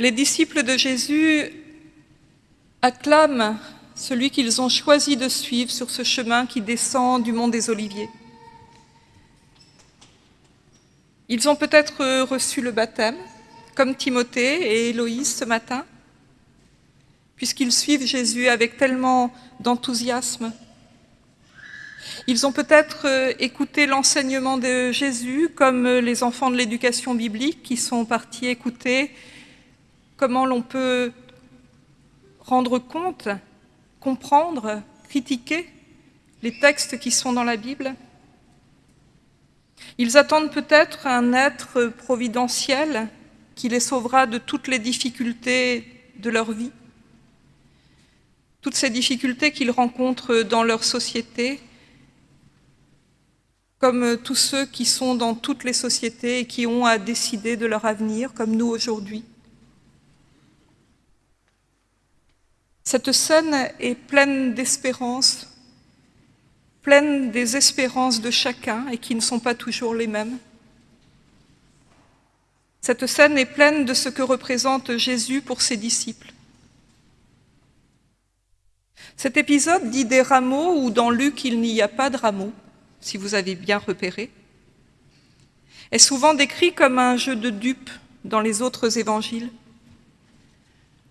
les disciples de Jésus acclament celui qu'ils ont choisi de suivre sur ce chemin qui descend du mont des Oliviers. Ils ont peut-être reçu le baptême, comme Timothée et Héloïse ce matin, puisqu'ils suivent Jésus avec tellement d'enthousiasme. Ils ont peut-être écouté l'enseignement de Jésus, comme les enfants de l'éducation biblique qui sont partis écouter comment l'on peut rendre compte, comprendre, critiquer les textes qui sont dans la Bible. Ils attendent peut-être un être providentiel qui les sauvera de toutes les difficultés de leur vie, toutes ces difficultés qu'ils rencontrent dans leur société, comme tous ceux qui sont dans toutes les sociétés et qui ont à décider de leur avenir, comme nous aujourd'hui. Cette scène est pleine d'espérance, pleine des espérances de chacun et qui ne sont pas toujours les mêmes. Cette scène est pleine de ce que représente Jésus pour ses disciples. Cet épisode dit des rameaux où dans Luc il n'y a pas de rameaux, si vous avez bien repéré, est souvent décrit comme un jeu de dupes dans les autres évangiles,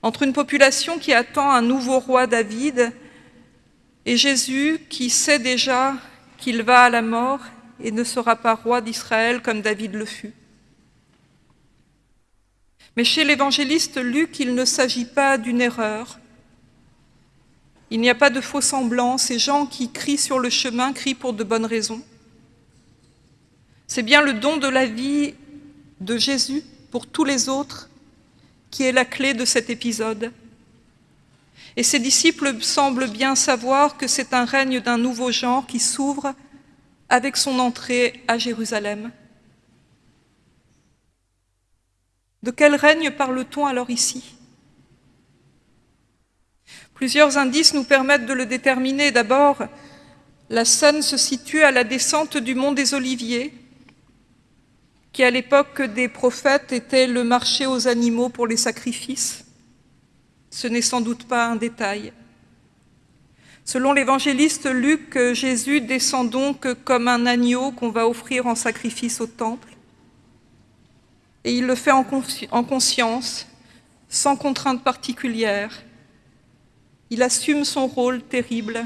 entre une population qui attend un nouveau roi David et Jésus qui sait déjà qu'il va à la mort et ne sera pas roi d'Israël comme David le fut. Mais chez l'évangéliste Luc, il ne s'agit pas d'une erreur. Il n'y a pas de faux semblants. Ces gens qui crient sur le chemin crient pour de bonnes raisons. C'est bien le don de la vie de Jésus pour tous les autres qui est la clé de cet épisode. Et ses disciples semblent bien savoir que c'est un règne d'un nouveau genre qui s'ouvre avec son entrée à Jérusalem. De quel règne parle-t-on alors ici? Plusieurs indices nous permettent de le déterminer. D'abord, la scène se situe à la descente du mont des Oliviers, qui à l'époque des prophètes était le marché aux animaux pour les sacrifices. Ce n'est sans doute pas un détail. Selon l'évangéliste Luc, Jésus descend donc comme un agneau qu'on va offrir en sacrifice au temple et il le fait en, conscience, sans contrainte particulière. Il assume son rôle terrible.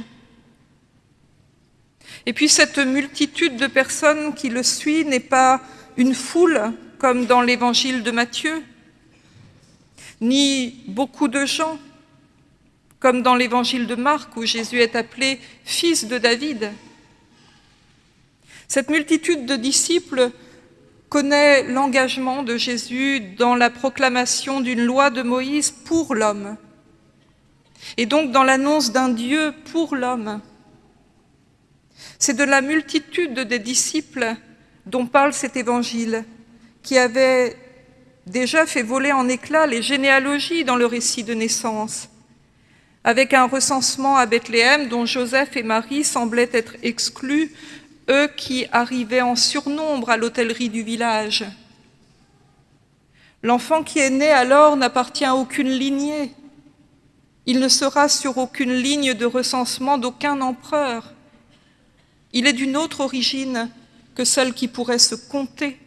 Et puis cette multitude de personnes qui le suit n'est pas une foule comme dans l'évangile de Matthieu, ni beaucoup de gens comme dans l'évangile de Marc où Jésus est appelé fils de David. Cette multitude de disciples connaît l'engagement de Jésus dans la proclamation d'une loi de Moïse pour l'homme, et donc dans l'annonce d'un Dieu pour l'homme. C'est de la multitude des disciples dont parle cet évangile, qui avait déjà fait voler en éclats les généalogies dans le récit de naissance, avec un recensement à Bethléem dont Joseph et Marie semblaient être exclus eux qui arrivaient en surnombre à l'hôtellerie du village. L'enfant qui est né alors n'appartient à aucune lignée. Il ne sera sur aucune ligne de recensement d'aucun empereur. Il est d'une autre origine que celle qui pourrait se compter.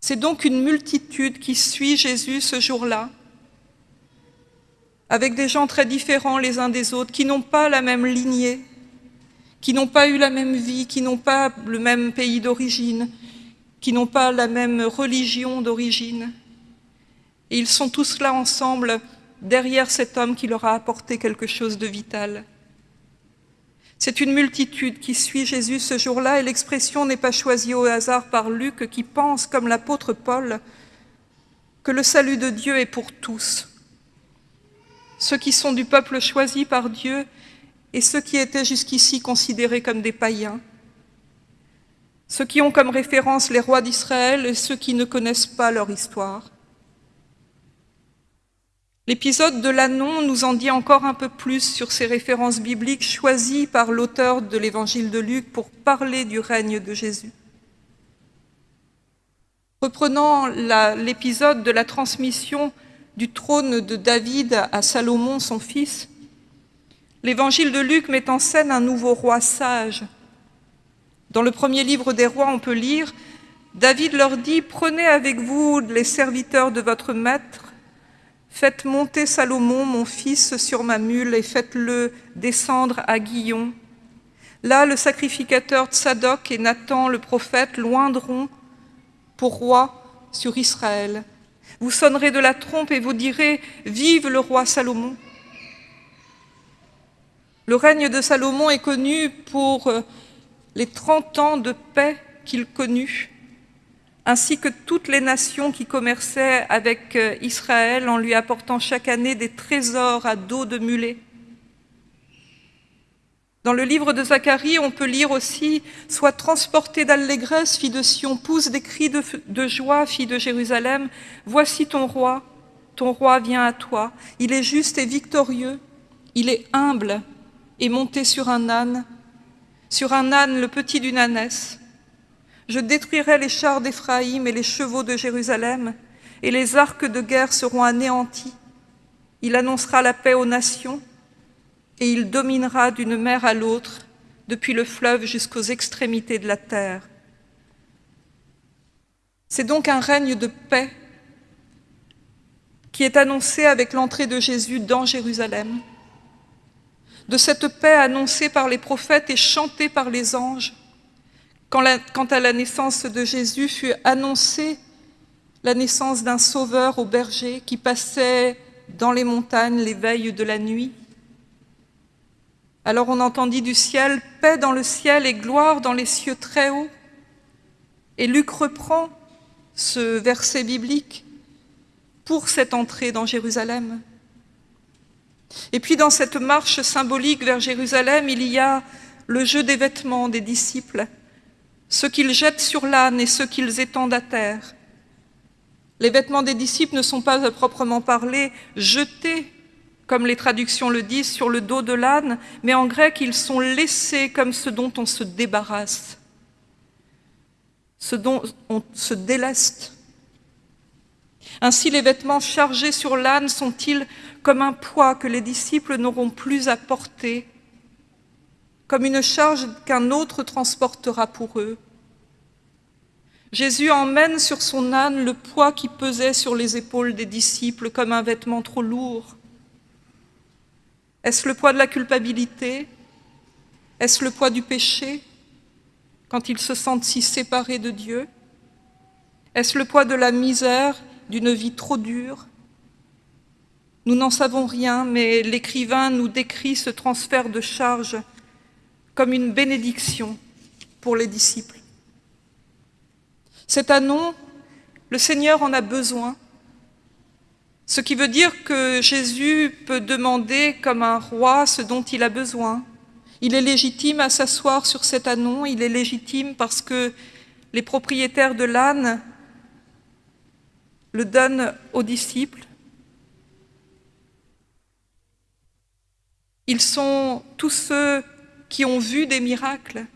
C'est donc une multitude qui suit Jésus ce jour-là, avec des gens très différents les uns des autres, qui n'ont pas la même lignée, qui n'ont pas eu la même vie, qui n'ont pas le même pays d'origine, qui n'ont pas la même religion d'origine. Et ils sont tous là ensemble derrière cet homme qui leur a apporté quelque chose de vital. C'est une multitude qui suit Jésus ce jour-là et l'expression n'est pas choisie au hasard par Luc qui pense, comme l'apôtre Paul, que le salut de Dieu est pour tous. Ceux qui sont du peuple choisi par Dieu et ceux qui étaient jusqu'ici considérés comme des païens, ceux qui ont comme référence les rois d'Israël et ceux qui ne connaissent pas leur histoire. L'épisode de l'Annon nous en dit encore un peu plus sur ces références bibliques choisies par l'auteur de l'évangile de Luc pour parler du règne de Jésus. Reprenant l'épisode de la transmission du trône de David à Salomon, son fils, l'évangile de Luc met en scène un nouveau roi sage. Dans le premier livre des rois, on peut lire « David leur dit, prenez avec vous les serviteurs de votre maître, faites monter Salomon, mon fils, sur ma mule et faites-le descendre à Guillon. Là, le sacrificateur Tsadok et Nathan, le prophète, loindront pour roi sur Israël. Vous sonnerez de la trompe et vous direz « Vive le roi Salomon !» Le règne de Salomon est connu pour euh, les 30 ans de paix qu'il connut, ainsi que toutes les nations qui commerçaient avec euh, Israël en lui apportant chaque année des trésors à dos de mulet. Dans le livre de Zacharie, on peut lire aussi « Sois transporté d'allégresse, fille de Sion, pousse des cris de, de, joie, fille de Jérusalem. Voici ton roi, ton roi vient à toi. Il est juste et victorieux, il est humble et monté sur un âne, sur un âne le petit d'une ânesse. Je détruirai les chars d'Éphraïm et les chevaux de Jérusalem, et les arcs de guerre seront anéantis. Il annoncera la paix aux nations, et il dominera d'une mer à l'autre, depuis le fleuve jusqu'aux extrémités de la terre. C'est donc un règne de paix qui est annoncé avec l'entrée de Jésus dans Jérusalem. De cette paix annoncée par les prophètes et chantée par les anges, quand, la, quand à la naissance de Jésus fut annoncée la naissance d'un sauveur au berger qui passait dans les montagnes les veilles de la nuit, alors on entendit du ciel, paix dans le ciel et gloire dans les cieux très hauts. Et Luc reprend ce verset biblique pour cette entrée dans Jérusalem. Et puis dans cette marche symbolique vers Jérusalem, il y a le jeu des vêtements des disciples, ceux qu'ils jettent sur l'âne et ceux qu'ils étendent à terre. Les vêtements des disciples ne sont pas à proprement parler jetés comme les traductions le disent, sur le dos de l'âne, mais en grec, ils sont laissés comme ce dont on se débarrasse, ce dont on se déleste. Ainsi, les vêtements chargés sur l'âne sont-ils comme un poids que les disciples n'auront plus à porter, comme une charge qu'un autre transportera pour eux. Jésus emmène sur son âne le poids qui pesait sur les épaules des disciples comme un vêtement trop lourd. Est-ce le poids de la culpabilité? Est-ce le poids du péché quand ils se sentent si séparés de Dieu? Est-ce le poids de la misère, d'une vie trop dure? Nous n'en savons rien, mais l'écrivain nous décrit ce transfert de charge comme une bénédiction pour les disciples. Cet anon, le Seigneur en a besoin ce qui veut dire que Jésus peut demander comme un roi ce dont il a besoin. Il est légitime à s'asseoir sur cet anon, il est légitime parce que les propriétaires de l'âne le donnent aux disciples. Ils sont tous ceux qui ont vu des miracles.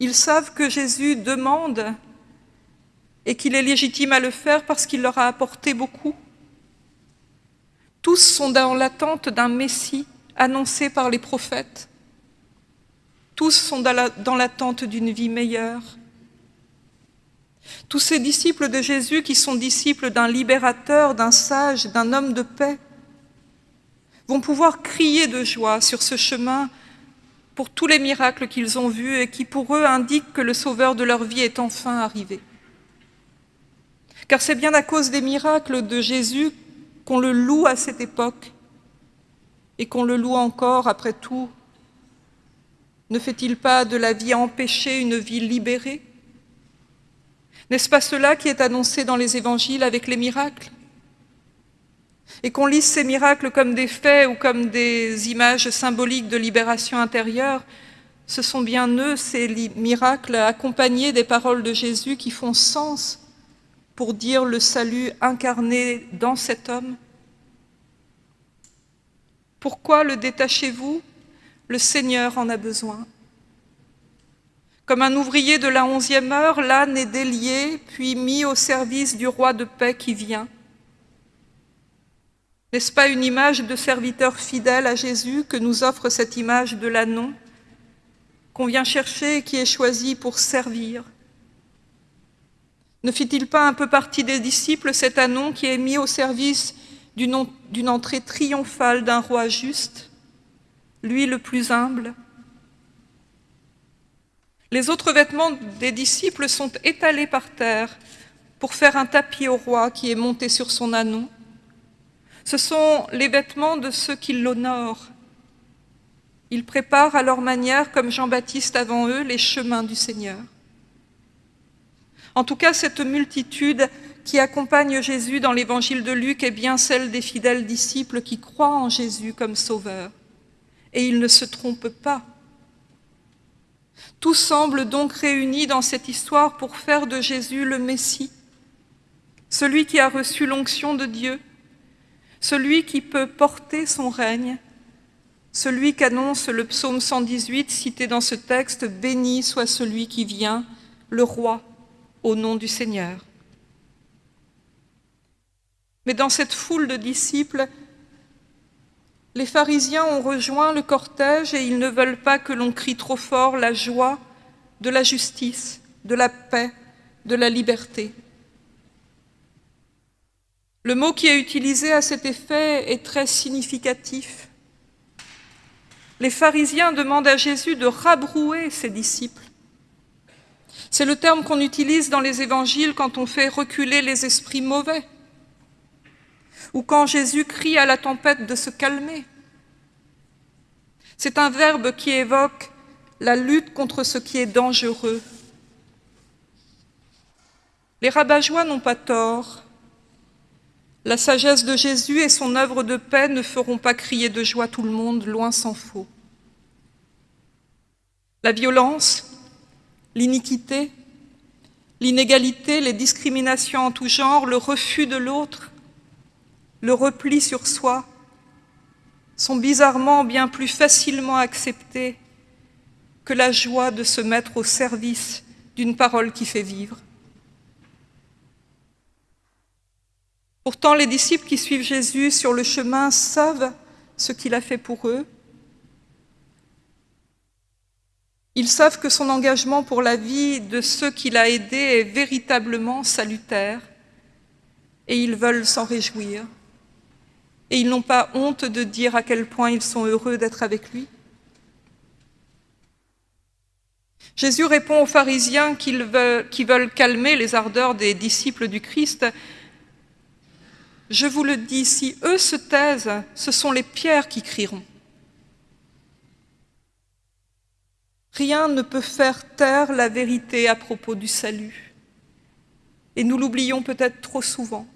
Ils savent que Jésus demande et qu'il est légitime à le faire parce qu'il leur a apporté beaucoup. Tous sont dans l'attente d'un Messie annoncé par les prophètes. Tous sont dans l'attente d'une vie meilleure. Tous ces disciples de Jésus qui sont disciples d'un libérateur, d'un sage, d'un homme de paix, vont pouvoir crier de joie sur ce chemin pour tous les miracles qu'ils ont vus et qui pour eux indiquent que le sauveur de leur vie est enfin arrivé. Car c'est bien à cause des miracles de Jésus qu'on le loue à cette époque et qu'on le loue encore après tout. Ne fait-il pas de la vie empêchée une vie libérée? N'est-ce pas cela qui est annoncé dans les évangiles avec les miracles? Et qu'on lise ces miracles comme des faits ou comme des images symboliques de libération intérieure, ce sont bien eux, ces miracles, accompagnés des paroles de Jésus qui font sens pour dire le salut incarné dans cet homme Pourquoi le détachez-vous? Le Seigneur en a besoin. Comme un ouvrier de la onzième heure, l'âne est délié, puis mis au service du roi de paix qui vient. N'est-ce pas une image de serviteur fidèle à Jésus que nous offre cette image de l'ânon qu'on vient chercher et qui est choisi pour servir? Ne fit-il pas un peu partie des disciples cet anon qui est mis au service d'une entrée triomphale d'un roi juste, lui le plus humble? Les autres vêtements des disciples sont étalés par terre pour faire un tapis au roi qui est monté sur son anon. Ce sont les vêtements de ceux qui l'honorent. Ils préparent à leur manière, comme Jean-Baptiste avant eux, les chemins du Seigneur. En tout cas, cette multitude qui accompagne Jésus dans l'évangile de Luc est bien celle des fidèles disciples qui croient en Jésus comme sauveur. Et ils ne se trompent pas. Tout semble donc réunis dans cette histoire pour faire de Jésus le Messie, celui qui a reçu l'onction de Dieu, celui qui peut porter son règne, celui qu'annonce le psaume 118 cité dans ce texte, « Béni soit celui qui vient, le roi, au nom du Seigneur ». Mais dans cette foule de disciples, les pharisiens ont rejoint le cortège et ils ne veulent pas que l'on crie trop fort la joie de la justice, de la paix, de la liberté. Le mot qui est utilisé à cet effet est très significatif. Les pharisiens demandent à Jésus de rabrouer ses disciples. C'est le terme qu'on utilise dans les évangiles quand on fait reculer les esprits mauvais ou quand Jésus crie à la tempête de se calmer. C'est un verbe qui évoque la lutte contre ce qui est dangereux. Les rabat n'ont pas tort. La sagesse de Jésus et son œuvre de paix ne feront pas crier de joie tout le monde, loin s'en faut. La violence, l'iniquité, l'inégalité, les discriminations en tout genre, le refus de l'autre, le repli sur soi, sont bizarrement bien plus facilement acceptés que la joie de se mettre au service d'une parole qui fait vivre. Pourtant, les disciples qui suivent Jésus sur le chemin savent ce qu'il a fait pour eux. Ils savent que son engagement pour la vie de ceux qu'il a aidés est véritablement salutaire et ils veulent s'en réjouir. Et ils n'ont pas honte de dire à quel point ils sont heureux d'être avec lui. Jésus répond aux pharisiens qui veulent, calmer les ardeurs des disciples du Christ je vous le dis, si eux se taisent, ce sont les pierres qui crieront. Rien ne peut faire taire la vérité à propos du salut. Et nous l'oublions peut-être trop souvent.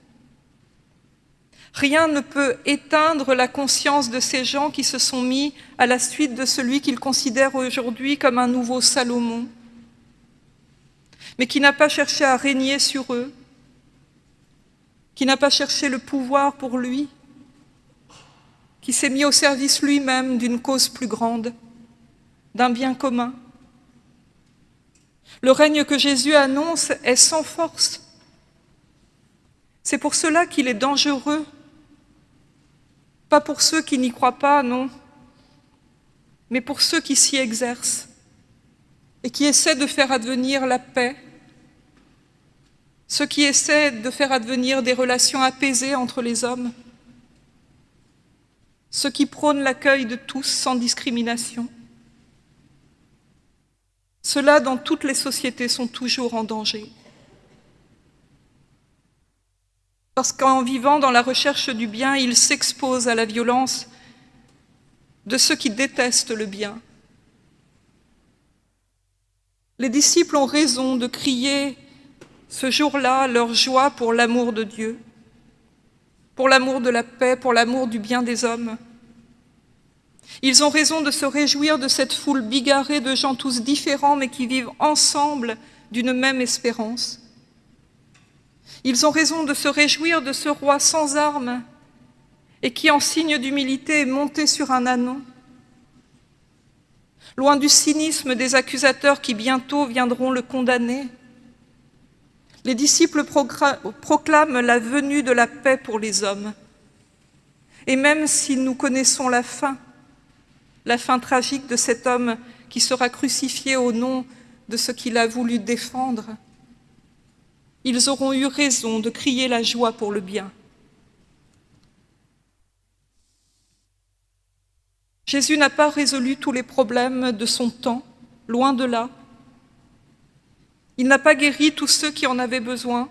Rien ne peut éteindre la conscience de ces gens qui se sont mis à la suite de celui qu'ils considèrent aujourd'hui comme un nouveau Salomon, mais qui n'a pas cherché à régner sur eux, qui n'a pas cherché le pouvoir pour lui, qui s'est mis au service lui-même d'une cause plus grande, d'un bien commun. Le règne que Jésus annonce est sans force. C'est pour cela qu'il est dangereux. Pas pour ceux qui n'y croient pas, non, mais pour ceux qui s'y exercent et qui essaient de faire advenir la paix, ceux qui essaient de faire advenir des relations apaisées entre les hommes, ceux qui prônent l'accueil de tous sans discrimination. Ceux-là, dans toutes les sociétés, sont toujours en danger. Parce qu'en vivant dans la recherche du bien, ils s'exposent à la violence de ceux qui détestent le bien. Les disciples ont raison de crier ce jour-là leur joie pour l'amour de Dieu, pour l'amour de la paix, pour l'amour du bien des hommes. Ils ont raison de se réjouir de cette foule bigarrée de gens tous différents mais qui vivent ensemble d'une même espérance. Ils ont raison de se réjouir de ce roi sans armes et qui, en signe d'humilité, est monté sur un anon. loin du cynisme des accusateurs qui bientôt viendront le condamner. Les disciples proclament la venue de la paix pour les hommes. Et même si nous connaissons la fin, la fin tragique de cet homme qui sera crucifié au nom de ce qu'il a voulu défendre, ils auront eu raison de crier la joie pour le bien. Jésus n'a pas résolu tous les problèmes de son temps, loin de là. Il n'a pas guéri tous ceux qui en avaient besoin.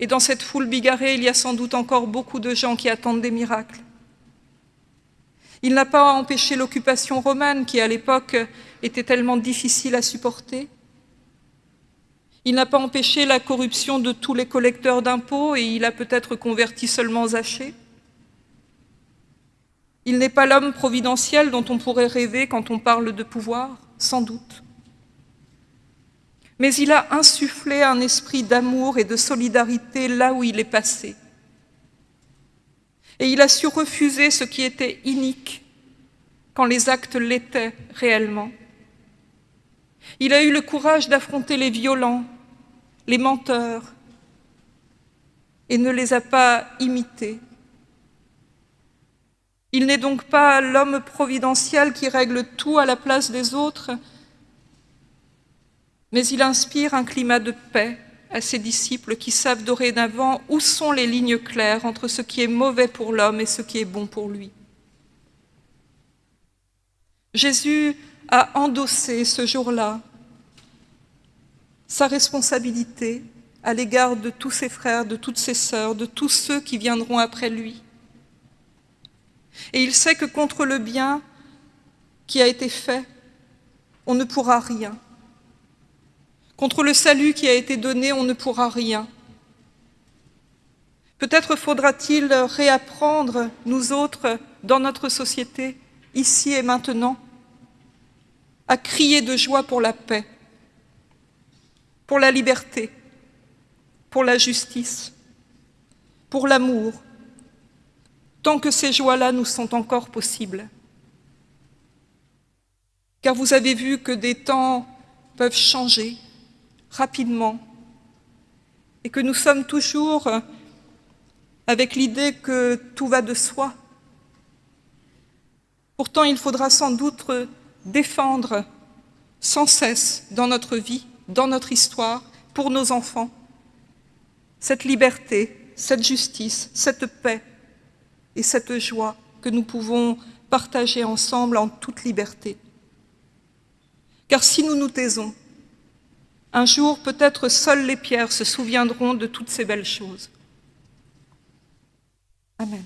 Et dans cette foule bigarrée, il y a sans doute encore beaucoup de gens qui attendent des miracles. Il n'a pas empêché l'occupation romaine qui, à l'époque, était tellement difficile à supporter. Il n'a pas empêché la corruption de tous les collecteurs d'impôts et il a peut-être converti seulement Zachée. Il n'est pas l'homme providentiel dont on pourrait rêver quand on parle de pouvoir, sans doute. Mais il a insufflé un esprit d'amour et de solidarité là où il est passé. Et il a su refuser ce qui était inique quand les actes l'étaient réellement. Il a eu le courage d'affronter les violents, les menteurs, et ne les a pas imités. Il n'est donc pas l'homme providentiel qui règle tout à la place des autres, mais il inspire un climat de paix à ses disciples qui savent dorénavant où sont les lignes claires entre ce qui est mauvais pour l'homme et ce qui est bon pour lui. Jésus a endossé ce jour-là sa responsabilité à l'égard de tous ses frères, de toutes ses sœurs, de tous ceux qui viendront après lui. Et il sait que contre le bien qui a été fait, on ne pourra rien. Contre le salut qui a été donné, on ne pourra rien. Peut-être faudra-t-il réapprendre, nous autres, dans notre société, ici et maintenant, à crier de joie pour la paix, pour la liberté, pour la justice, pour l'amour, tant que ces joies-là nous sont encore possibles. Car vous avez vu que des temps peuvent changer, rapidement et que nous sommes toujours avec l'idée que tout va de soi. Pourtant, il faudra sans doute défendre sans cesse dans notre vie, dans notre histoire, pour nos enfants, cette liberté, cette justice, cette paix et cette joie que nous pouvons partager ensemble en toute liberté. Car si nous nous taisons, un jour, peut-être seules les pierres se souviendront de toutes ces belles choses. Amen.